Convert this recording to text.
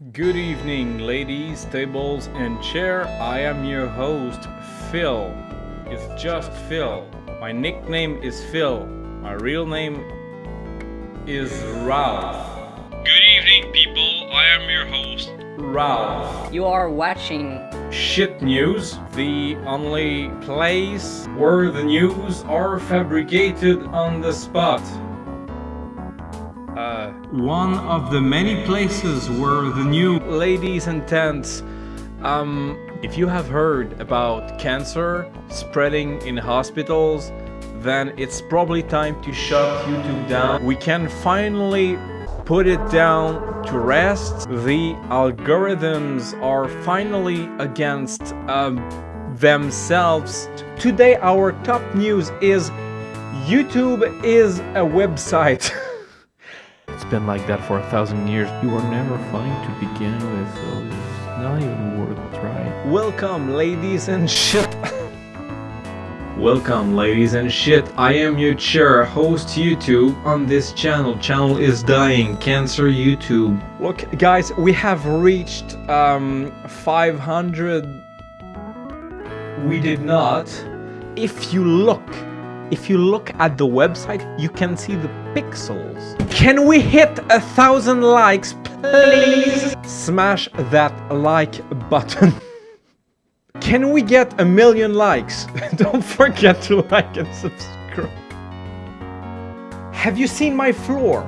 Good evening, ladies, tables, and chair. I am your host, Phil. It's just Phil. My nickname is Phil. My real name is Ralph. Good evening, people. I am your host, Ralph. You are watching Shit News, the only place where the news are fabricated on the spot. Uh, one of the many places where the new ladies and tents. Um, if you have heard about cancer spreading in hospitals, then it's probably time to shut YouTube down. We can finally put it down to rest. The algorithms are finally against um, themselves. Today, our top news is YouTube is a website. It's been like that for a thousand years. You were never funny to begin with, so it's not even worth trying. Welcome, ladies and shit. Welcome, ladies and shit. I am your chair, host YouTube on this channel. Channel is dying. Cancer YouTube. Look, guys, we have reached um 500. We did not. If you look, if you look at the website, you can see the pixels. Can we hit a thousand likes, please? Smash that like button. Can we get a million likes? Don't forget to like and subscribe. Have you seen my floor?